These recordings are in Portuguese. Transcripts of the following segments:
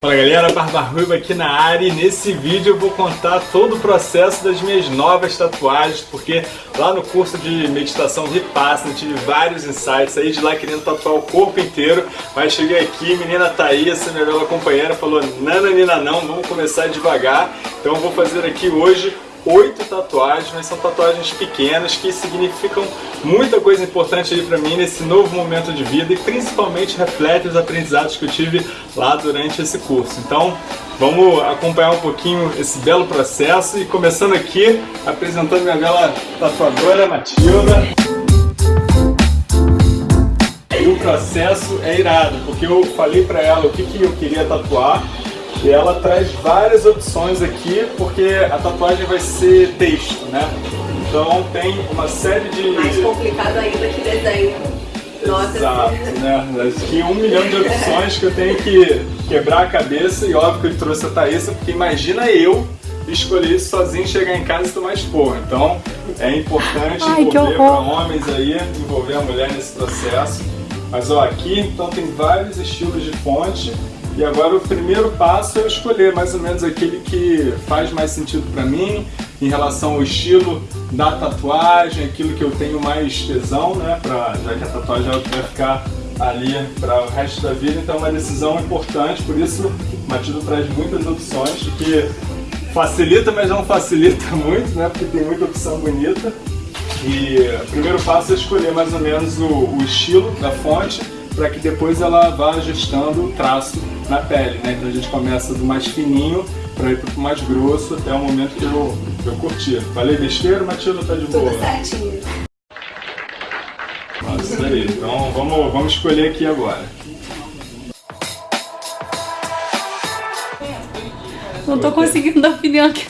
Fala galera, Barba Ruiva aqui na área e nesse vídeo eu vou contar todo o processo das minhas novas tatuagens porque lá no curso de meditação Vipassana tive vários insights aí de lá querendo tatuar o corpo inteiro mas cheguei aqui, menina Thaís, minha bela companheira, falou nananina não, vamos começar devagar. Então eu vou fazer aqui hoje oito tatuagens, mas são tatuagens pequenas que significam muita coisa importante aí pra mim nesse novo momento de vida e principalmente reflete os aprendizados que eu tive lá durante esse curso. Então, vamos acompanhar um pouquinho esse belo processo e começando aqui, apresentando minha bela tatuadora Matilda. O processo é irado, porque eu falei pra ela o que, que eu queria tatuar e ela traz várias opções aqui, porque a tatuagem vai ser texto, né? Então tem uma série de... Mais complicado ainda que desenho. Nossa. Exato, né? Aqui um milhão de opções que eu tenho que quebrar a cabeça e óbvio que ele trouxe a Thaísa, porque imagina eu escolher isso sozinho, chegar em casa e tomar expor. Então é importante Ai, envolver para homens aí, envolver a mulher nesse processo. Mas ó, aqui então tem vários estilos de fonte e agora o primeiro passo é eu escolher mais ou menos aquele que faz mais sentido para mim, em relação ao estilo da tatuagem, aquilo que eu tenho mais tesão, né, pra, já que a tatuagem vai ficar ali para o resto da vida, então é uma decisão importante, por isso o Matildo traz muitas opções, que facilita, mas não facilita muito, né, porque tem muita opção bonita. E o primeiro passo é escolher mais ou menos o, o estilo da fonte, para que depois ela vá ajustando o traço na pele, né? Então a gente começa do mais fininho para ir pro mais grosso até o momento que eu, que eu curti. Falei besteira, Matilda tá de boa? Tudo certinho. Nossa, isso aí. Então vamos, vamos escolher aqui agora. Não tô conseguindo dar opinião aqui.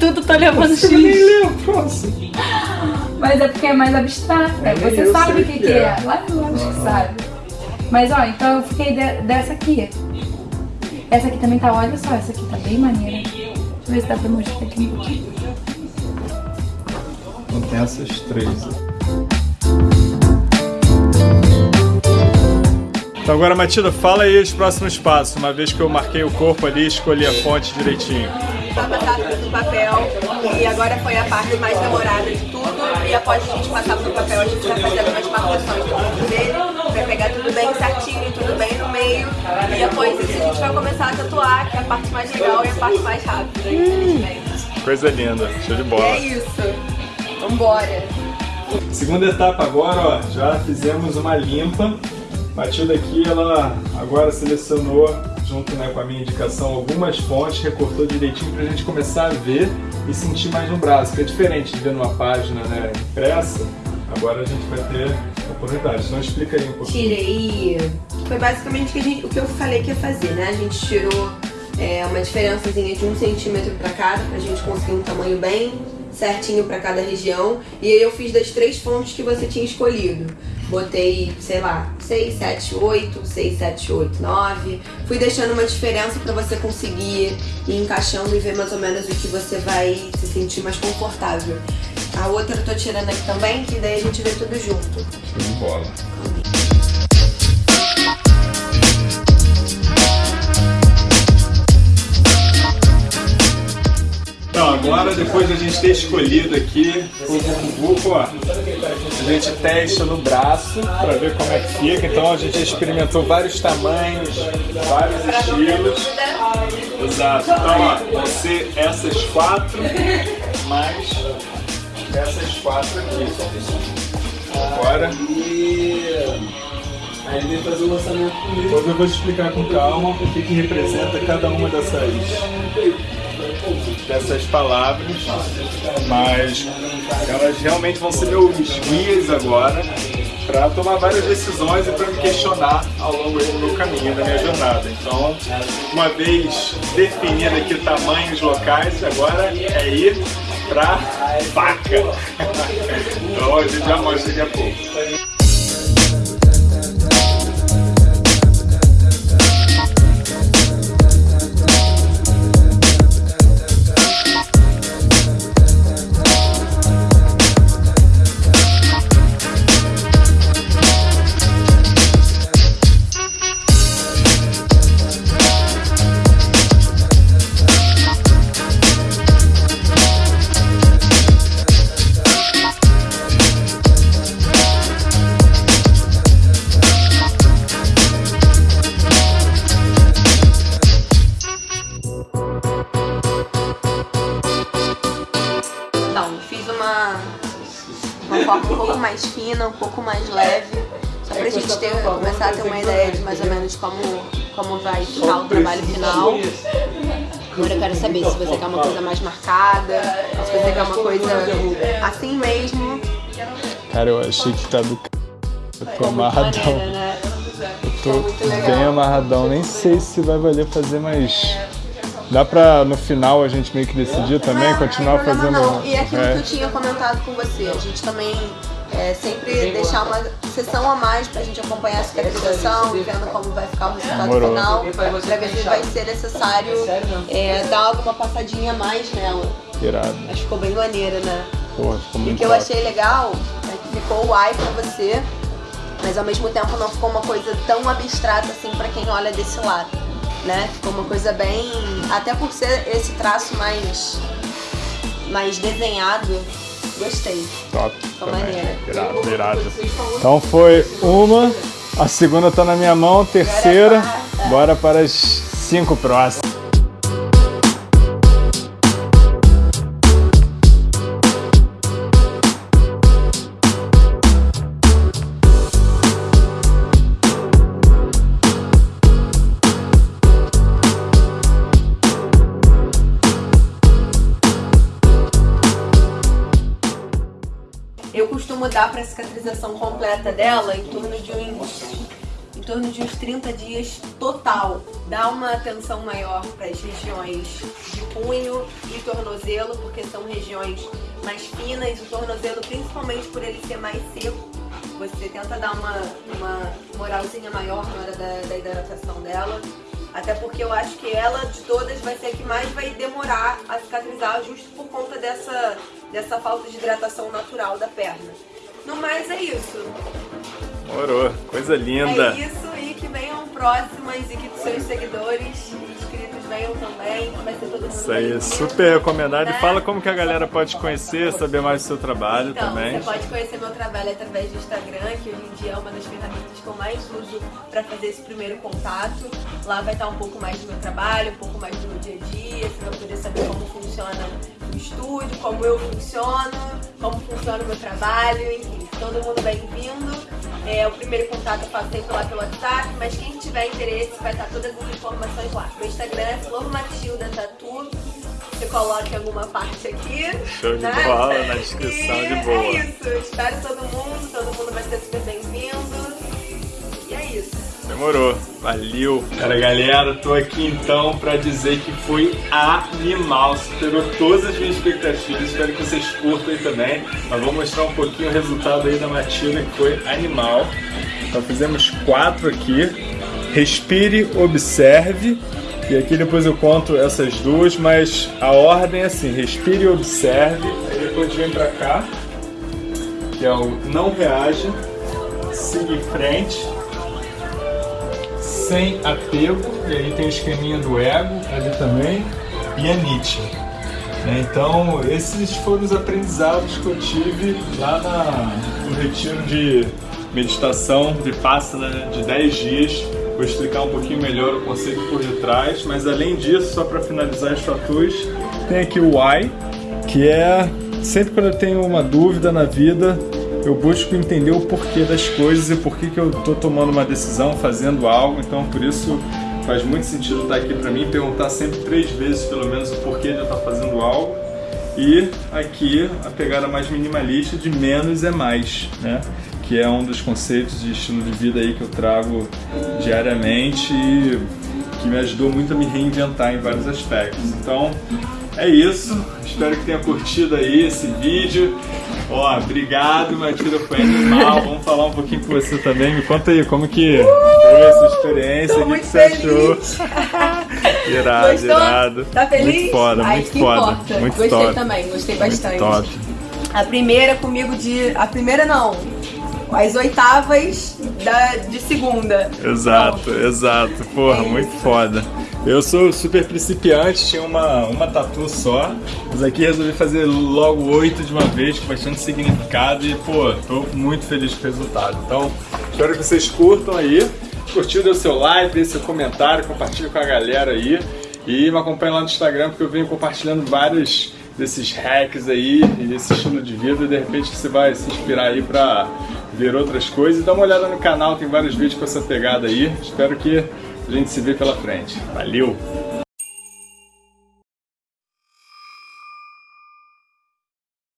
Tudo tá levando X. Eu nem lembro, próximo. Mas é porque é mais abstrata. É, Você sabe o que, que, é. é. Lá no que sabe. Mas ó, então eu fiquei de, dessa aqui. Essa aqui também tá, olha só, essa aqui tá bem maneira. Deixa eu ver se dá pra mostrar aqui um pouquinho. Então tem essas três. Então agora, Matilda, fala aí os próximos passos, uma vez que eu marquei o corpo ali e escolhi a fonte direitinho. Tá passado do papel e agora foi a parte mais demorada de tudo e após a gente passar pro papel a gente vai fazer algumas marcações do corpo dele, vai pegar tudo bem certinho, tudo bem no meio e após isso a gente vai começar a tatuar, que é a parte mais legal e a parte mais rápida, infelizmente. Coisa linda, show de bola. é isso, vambora! Segunda etapa agora, ó, já fizemos uma limpa. Matilda aqui, ela agora selecionou junto né, com a minha indicação, algumas fontes, recortou direitinho para a gente começar a ver e sentir mais no braço, que é diferente de ver numa página né, impressa, agora a gente vai ter oportunidade. Então explica aí um pouquinho. Tirei, foi basicamente o que, gente, o que eu falei que ia fazer, né? A gente tirou é, uma diferençazinha de um centímetro para cada, para a gente conseguir um tamanho bem certinho para cada região. E aí eu fiz das três fontes que você tinha escolhido. Botei, sei lá, 6, 7, 8, 6, 7, 8, 9. Fui deixando uma diferença para você conseguir ir encaixando e ver mais ou menos o que você vai se sentir mais confortável. A outra eu tô tirando aqui também, que daí a gente vê tudo junto. Show de bola. Então, agora, depois de a gente ter escolhido aqui o grupo, ó, a gente testa no braço para ver como é que fica. Então, a gente experimentou vários tamanhos, vários estilos. Exato. Então, ó, vão ser essas quatro, mais essas quatro aqui. Agora... Aí ele fazer o lançamento comigo. Depois eu vou te explicar com calma o que, que representa cada uma dessas dessas palavras, mas elas realmente vão ser meus guias agora para tomar várias decisões e para me questionar ao longo do meu caminho, da minha jornada. Então, uma vez definido aqui tamanhos locais, agora é ir para vaca. então a gente já mostra daqui a pouco. Fina, um pouco mais leve, só pra gente ter, começar a ter uma ideia de mais ou menos como, como vai ficar o trabalho final. Agora eu quero saber se você quer uma coisa mais marcada, se você quer uma coisa assim mesmo. Cara, eu achei que tá do c... Eu tô amarradão. né? Eu tô muito legal. bem amarradão. Nem sei se vai valer fazer mais. Dá pra no final a gente meio que decidir também, Não, continuar não problema fazendo. Não. E aquilo é, que eu tinha comentado com você, a gente também é, sempre deixar uma sessão a mais pra gente acompanhar a cicatrização e vendo como vai ficar o resultado Demorou. final, pra ver se vai ser necessário é, dar alguma passadinha a mais nela. irado. Mas ficou bem maneira, né? Porra, ficou E o muito que eu achei legal é que ficou o ai pra você, mas ao mesmo tempo não ficou uma coisa tão abstrata assim pra quem olha desse lado, né? Ficou uma coisa bem, até por ser esse traço mais mais desenhado, gostei. Top. Ficou também. maneira. Irado, irado. Então foi uma, a segunda tá na minha mão, terceira. Bora para as cinco próximas. Cicatrização completa dela em torno de uns em torno de uns 30 dias total. Dá uma atenção maior para as regiões de punho e tornozelo, porque são regiões mais finas, o tornozelo principalmente por ele ser mais seco. Você tenta dar uma, uma moralzinha maior na hora da, da hidratação dela. Até porque eu acho que ela, de todas, vai ser a que mais vai demorar a cicatrizar, justo por conta dessa, dessa falta de hidratação natural da perna. No mais, é isso. Morou, coisa linda. É isso e que venham próximas e que seus seguidores e inscritos venham também. Vai ser todo mundo Isso aí, super recomendado. E Né? fala como que a galera pode te conhecer, saber mais do seu trabalho Então, também. você pode conhecer meu trabalho através do Instagram, que hoje em dia é uma das ferramentas que eu mais uso para fazer esse primeiro contato. Lá vai estar um pouco mais do meu trabalho, um pouco mais do meu dia a dia, você vai poder saber como funciona o estúdio, como eu funciono, como funciona o meu trabalho, enfim, todo mundo bem-vindo. É, o primeiro contato eu faço sempre lá pelo WhatsApp, mas quem tiver interesse vai estar todas as informações lá. Meu Instagram é Flor Matilda Tatu. Você coloca em alguma parte aqui. Show de né? bola, na descrição, E de boa. É isso. Espero todo mundo, todo mundo vai ser super bem-vindo. Demorou, valeu. Cara, galera, tô aqui então pra dizer que foi animal, superou todas as minhas expectativas. Espero que vocês curtam aí também. Mas vou mostrar um pouquinho o resultado aí da Matilda, que foi animal. Então fizemos quatro aqui. Respire, observe. E aqui depois eu conto essas duas, mas a ordem é assim: respire e observe. Aí depois vem pra cá, que é o não reaja, siga em frente sem apego, e aí tem o esqueminha do ego ali também, e a Nietzsche. né? Então, esses foram os aprendizados que eu tive lá na- no retiro de meditação de Passana de 10 dias. Vou explicar um pouquinho melhor o conceito por detrás, mas além disso, só para finalizar as tatuas, tem aqui o why, que é sempre quando eu tenho uma dúvida na vida, eu busco entender o porquê das coisas e por que que eu tô tomando uma decisão, fazendo algo. Então, por isso faz muito sentido estar aqui para mim, perguntar sempre três vezes pelo menos o porquê de eu estar fazendo algo. E aqui a pegada mais minimalista de menos é mais, né? Que é um dos conceitos de estilo de vida aí que eu trago diariamente e que me ajudou muito a me reinventar em vários aspectos. Então, é isso. Espero que tenha curtido aí esse vídeo. Ó, obrigado, Matilda, foi animal. Vamos falar um pouquinho com você também. Me conta aí, como que foi essa experiência? O que muito que você achou? feliz. irado, Gostou? irado. Tá feliz? Muito foda, Ai, muito que foda. importa. Muito Gostei top. também, gostei Muito bastante. top. A primeira comigo de. A primeira não. As oitavas da, de segunda. Exato, exato. Porra, muito foda. Eu sou super principiante, tinha uma, uma tatu só, mas aqui resolvi fazer logo oito de uma vez, com bastante significado e, pô, tô muito feliz com o resultado. Então, espero que vocês curtam aí. Curtiu, dê o seu like, dê seu comentário, compartilhe com a galera aí. E me acompanhe lá no Instagram, porque eu venho compartilhando vários desses hacks aí e esse estilo de vida. E de repente você vai se inspirar aí pra ver outras coisas. Dá uma olhada no canal, tem vários vídeos com essa pegada aí. Espero que a gente se vê pela frente. Valeu!